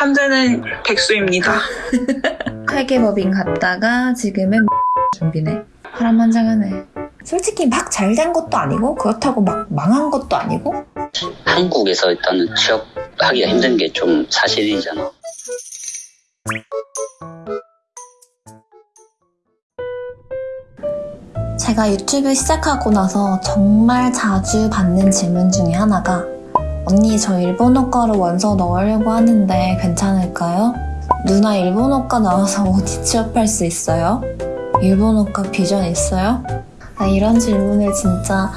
현재는 백수입니다. 회계법인 갔다가 지금은 준비네. 파란만장하네. 솔직히 막 잘 된 것도 아니고 그렇다고 막 망한 것도 아니고 한국에서 일단은 취업하기가 힘든 게 좀 사실이잖아. 제가 유튜브 시작하고 나서 정말 자주 받는 질문 중에 하나가 언니 저 일본어과로 원서 넣으려고 하는데 괜찮을까요? 누나 일본어과 나와서 어디 취업할 수 있어요? 일본어과 비전 있어요? 나 이런 질문을 진짜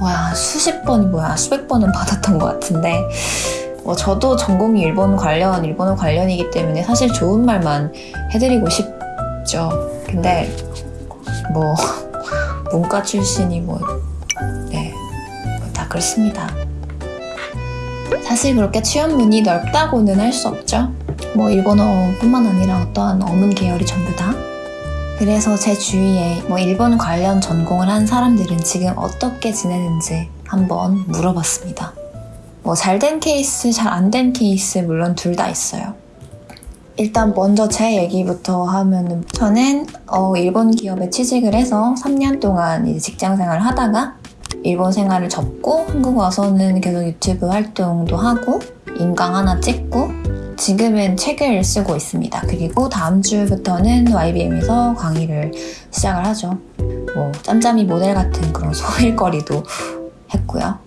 뭐야 수십 번이 뭐야 수백 번은 받았던 것 같은데 뭐 저도 전공이 일본 관련 일본어 관련이기 때문에 사실 좋은 말만 해드리고 싶죠. 근데 뭐 문과 출신이 뭐, 네, 뭐다 그렇습니다. 사실 그렇게 취업문이 넓다고는 할 수 없죠. 뭐 일본어뿐만 아니라 어떠한 어문 계열이 전부 다. 그래서 제 주위에 뭐 일본 관련 전공을 한 사람들은 지금 어떻게 지내는지 한번 물어봤습니다. 뭐 잘된 케이스, 잘 안 된 케이스 물론 둘 다 있어요. 일단 먼저 제 얘기부터 하면은 저는 어, 일본 기업에 취직을 해서 3년 동안 직장 생활을 하다가 일본 생활을 접고 한국 와서는 계속 유튜브 활동도 하고 인강 하나 찍고 지금은 책을 쓰고 있습니다. 그리고 다음 주부터는 YBM에서 강의를 시작을 하죠. 뭐 짬짬이 모델 같은 그런 소일거리도 했고요.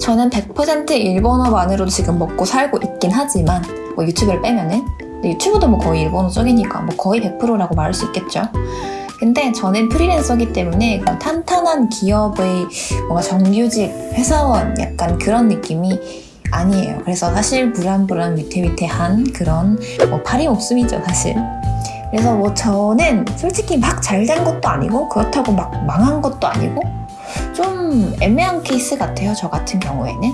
저는 100% 일본어만으로도 지금 먹고 살고 있긴 하지만 뭐 유튜브를 빼면은 유튜브도 뭐 거의 일본어 쪽이니까 뭐 거의 100%라고 말할 수 있겠죠. 근데 저는 프리랜서기 때문에 탄탄한 기업의 뭔가 정규직 회사원 약간 그런 느낌이 아니에요. 그래서 사실 불안불안 위태위태한 그런 뭐 파리 목숨이죠, 사실. 그래서 뭐 저는 솔직히 막 잘 된 것도 아니고 그렇다고 막 망한 것도 아니고 좀 애매한 케이스 같아요, 저 같은 경우에는.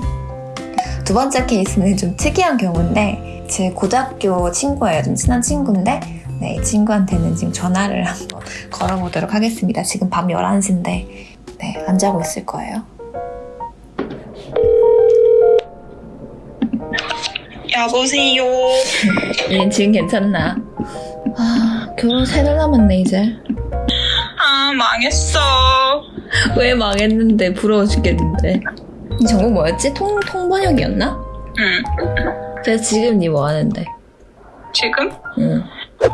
두 번째 케이스는 좀 특이한 경우인데 제 고등학교 친구예요. 좀 친한 친구인데 네, 이 친구한테는 지금 전화를 한번 걸어보도록 하겠습니다. 지금 밤 11시인데 네, 안 자고 있을 거예요. 여보세요. 얘 지금 괜찮나? 아, 결혼 세 달 남았네, 이제. 아 망했어. 왜 망했는데 부러워 죽겠는데. 이 전공 뭐였지? 통, 통번역이었나? 응. 그래서 지금 니 뭐 하는데? 지금 응.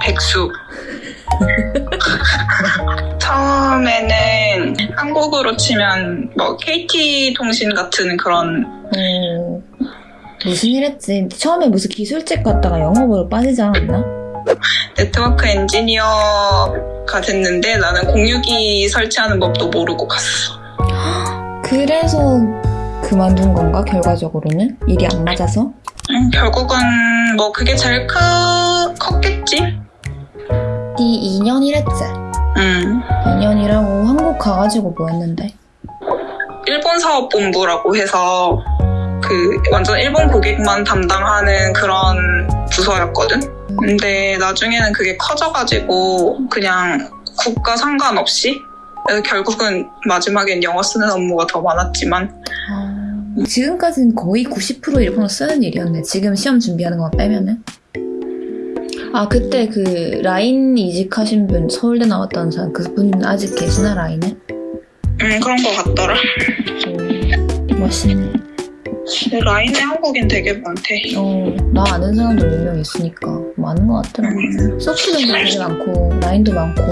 백수. 처음에는 한국으로 치면 뭐 KT 통신 같은 그런 어, 무슨 일 했지? 처음에 무슨 기술직 갔다가 영업으로 빠지지 않았나? 네트워크 엔지니어가 됐는데 나는 공유기 설치하는 법도 모르고 갔어. 그래서 그만둔 건가, 결과적으로는? 일이 안 맞아서? 음, 결국은 뭐 그게 제일 크, 컸겠지? 니 2년 일했지? 음. 2년 일하고 한국 가가지고 뭐 했는데? 일본 사업본부라고 해서 그 완전 일본 고객만 담당하는 그런 부서였거든. 근데 나중에는 그게 커져가지고 그냥 국가 상관없이 그래서 결국은 마지막엔 영어 쓰는 업무가 더 많았지만 아, 지금까지는 거의 90% 일본어 쓰는 일이었네. 지금 시험 준비하는 것만 빼면은. 아, 그때 그 라인 이직하신 분, 서울대 나왔다는 사람, 그분 아직 계시나, 라인에? 음 그런 거 같더라. 오, 멋있네. 근데 라인에 한국인 되게 많대. 어, 나 아는 사람도 몇 명 있으니까 많은 것 같더라고. 음. 소프트도 되게 많고, 라인도 많고.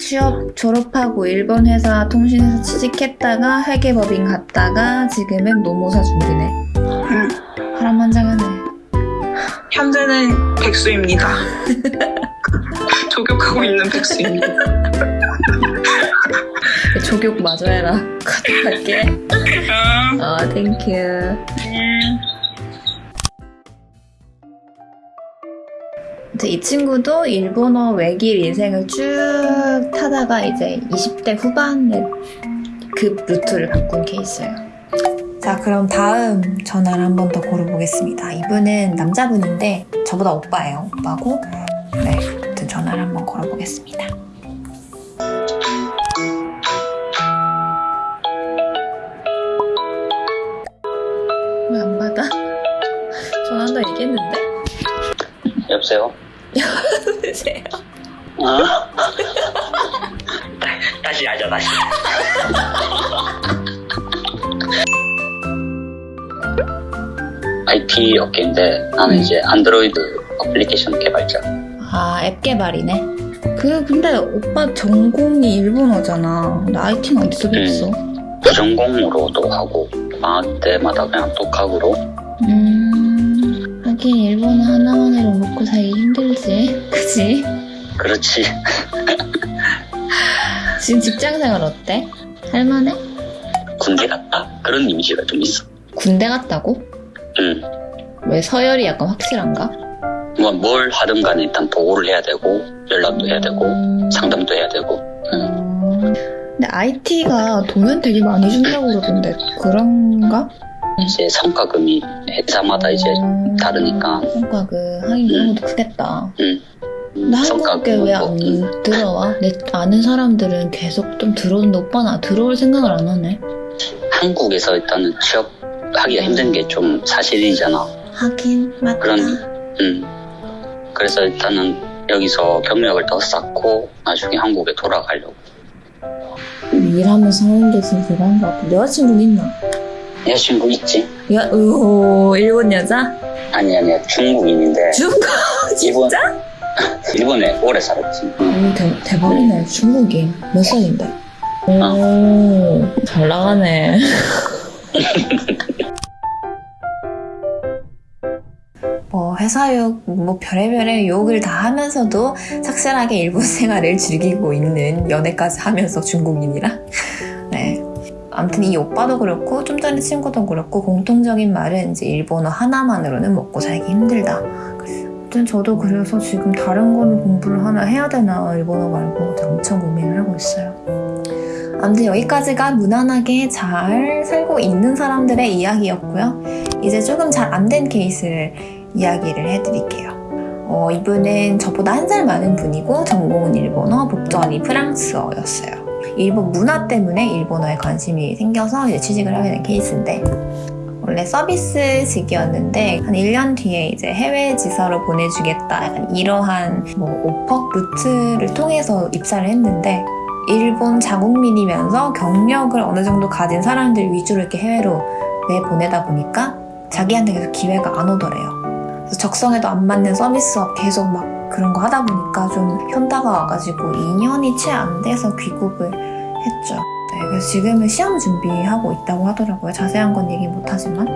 취업 졸업하고 일본 회사 통신에서 취직했다가 회계법인 갔다가 지금은 노무사 준비네. 음. 현재는 백수입니다. 조격하고 있는 백수입니다. 조격 마저 해라. 음, 아, thank you. 이 친구도 일본어 외길 인생을 쭉 타다가 이제 20대 후반에 급 루트를 바꾼 케이스예요. 자, 그럼 다음 전화를 한 번더 걸어보겠습니다. 이분은 남자분인데 저보다 오빠예요. 오빠고. 네, 아무튼 전화를 한 번 걸어보겠습니다. 왜 안 받아? 전화한다 얘기. 얘기했는데? 여보세요? 여보세요? 어? 다시 하자 다시 IT 업계인데 나는 이제 안드로이드 어플리케이션 개발자 아, 앱 개발이네. 그, 근데 오빠 전공이 일본어잖아. 나 IT는 어디서 배웠어? 부전공으로도 하고 방학 때마다 그냥 독학으로 음, 하긴 일본어 하나만으로 먹고 살기 힘들지. 그치? 그렇지 지금 직장 생활 어때? 할만해? 군대 갔다 그런 이미지가 좀 있어 군대 갔다고? 응. 왜 서열이 약간 확실한가? 뭐뭘 하든 간에 일단 보고를 해야 되고 연락도 해야 되고 음, 상담도 해야 되고 응. 음. 근데 IT가 돈은 되게 많이 준다고 그러던데 그런가? 이제 성과금이 회사마다 이제 음, 다르니까 성과 그 하긴 그런 것도 크겠다. 응. 근데 한국에 왜안 뭐, 들어와? 내 아는 사람들은 계속 좀 들어오는데 오빠는 들어올 생각을 안 하네. 한국에서 일단은 취업 하기가 힘든 게 좀 사실이잖아. 하긴 맞다. 그런, 음. 그래서 일단은 여기서 경력을 더 쌓고 나중에 한국에 돌아가려고. 일하면서 하는 게 진짜 대단한 것 같아. 여자친구는 있나? 여자친구 있지? 야, 오, 일본 여자? 아니, 아니야. 중국인인데. 중국? 일본, 진짜? 일본에 오래 살았지. 응. 오, 대, 대박이네. 중국인. 몇 살인데? 오, 잘 나가네. 뭐 회사욕, 뭐 별의별의 욕을 다 하면서도 착실하게 일본 생활을 즐기고 있는 연애까지 하면서 중국인이라. 네. 아무튼 이 오빠도 그렇고 좀 전에 친구도 그렇고 공통적인 말은 이제 일본어 하나만으로는 먹고 살기 힘들다. 아무튼 저도 그래서 지금 다른 거는 공부를 하나 해야 되나 일본어 말고 엄청 고민을 하고 있어요. 아무튼 여기까지가 무난하게 잘 살고 있는 사람들의 이야기였고요. 이제 조금 잘 안 된 케이스를 이야기를 해드릴게요. 어, 이분은 저보다 한 살 많은 분이고 전공은 일본어, 복전이 프랑스어였어요. 일본 문화 때문에 일본어에 관심이 생겨서 이제 취직을 하게 된 케이스인데 원래 서비스직이었는데 한 1년 뒤에 이제 해외 지사로 보내주겠다 약간 이러한 뭐 오퍼 루트를 통해서 입사를 했는데 일본 자국민이면서 경력을 어느 정도 가진 사람들 위주로 이렇게 해외로 내보내다 보니까 자기한테 계속 기회가 안 오더래요. 적성에도 안 맞는 서비스업 계속 막 그런 거 하다 보니까 좀 현타가 와가지고 2년이 채 안 돼서 귀국을 했죠. 네, 그래서 지금은 시험 준비하고 있다고 하더라고요. 자세한 건 얘기 못하지만.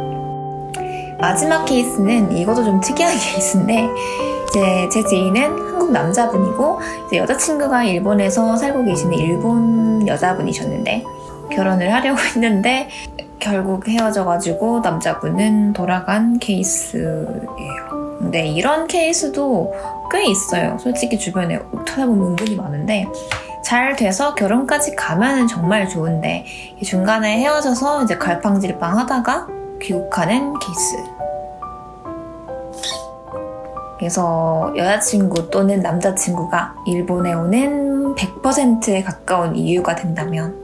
마지막 케이스는 이것도 좀 특이한 케이스인데 이제 제 지인은 한국 남자분이고 이제 여자친구가 일본에서 살고 계시는 일본 여자분이셨는데 결혼을 하려고 했는데 결국 헤어져가지고 남자분은 돌아간 케이스예요. 근데 이런 케이스도 꽤 있어요. 솔직히 주변에 찾아보면 은근히 많은데 잘 돼서 결혼까지 가면은 정말 좋은데 중간에 헤어져서 이제 갈팡질팡 하다가 귀국하는 케이스. 그래서 여자친구 또는 남자친구가 일본에 오는 100%에 가까운 이유가 된다면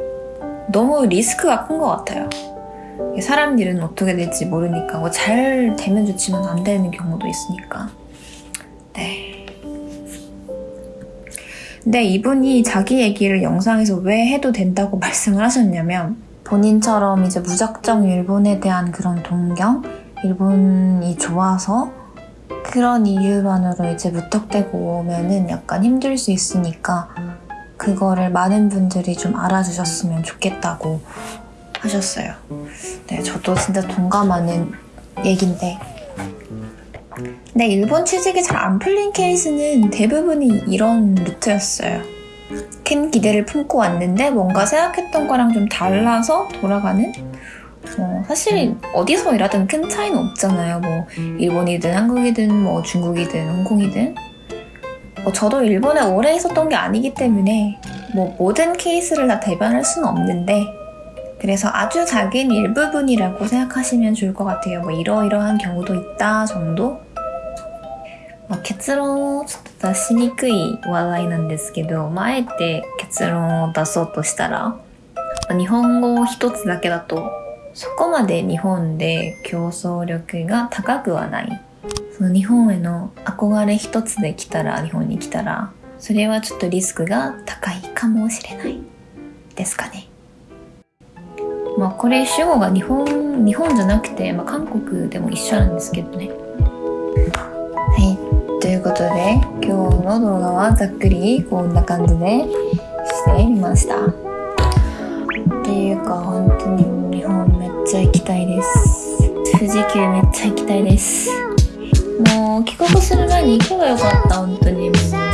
너무 리스크가 큰 것 같아요. 사람 일은 어떻게 될지 모르니까 뭐 잘 되면 좋지만 안 되는 경우도 있으니까. 네. 근데 이분이 자기 얘기를 영상에서 왜 해도 된다고 말씀을 하셨냐면 본인처럼 이제 무작정 일본에 대한 그런 동경, 일본이 좋아서 그런 이유만으로 이제 무턱대고 오면은 약간 힘들 수 있으니까 그거를 많은 분들이 좀 알아주셨으면 좋겠다고 하셨어요. 네, 저도 진짜 동감하는 얘긴데. 근데 일본 취직이 잘 안 풀린 케이스는 대부분이 이런 루트였어요. 큰 기대를 품고 왔는데 뭔가 생각했던 거랑 좀 달라서 돌아가는? 어, 사실 어디서 일하든 큰 차이는 없잖아요. 뭐 일본이든 한국이든 뭐 중국이든 홍콩이든. 어, 저도 일본에 오래 있었던 게 아니기 때문에 뭐 모든 케이스를 다 대변할 수는 없는데 그래서 아주 작은 일부분이라고 생각하시면 좋을 것 같아요. 뭐 이러이러한 경우도 있다 정도? まあ、結論をちょっと出しにくい話題なんですけど、まあ、あえて結論を出そうとしたら、まあ日本語一つだけだと、そこまで日本で競争力が高くはない。 その日本への憧れ一つで来たら日本に来たらそれはちょっとリスクが高いかもしれないですかね まあこれ主語が日本日本じゃなくて、まあ、韓国でも一緒なんですけどね。はい。ということで今日の動画はざっくりこんな感じでしてみました。っていうか本当に日本めっちゃ行きたいです。富士急めっちゃ行きたいです。もう帰国する前に行けばよかった本当に。もう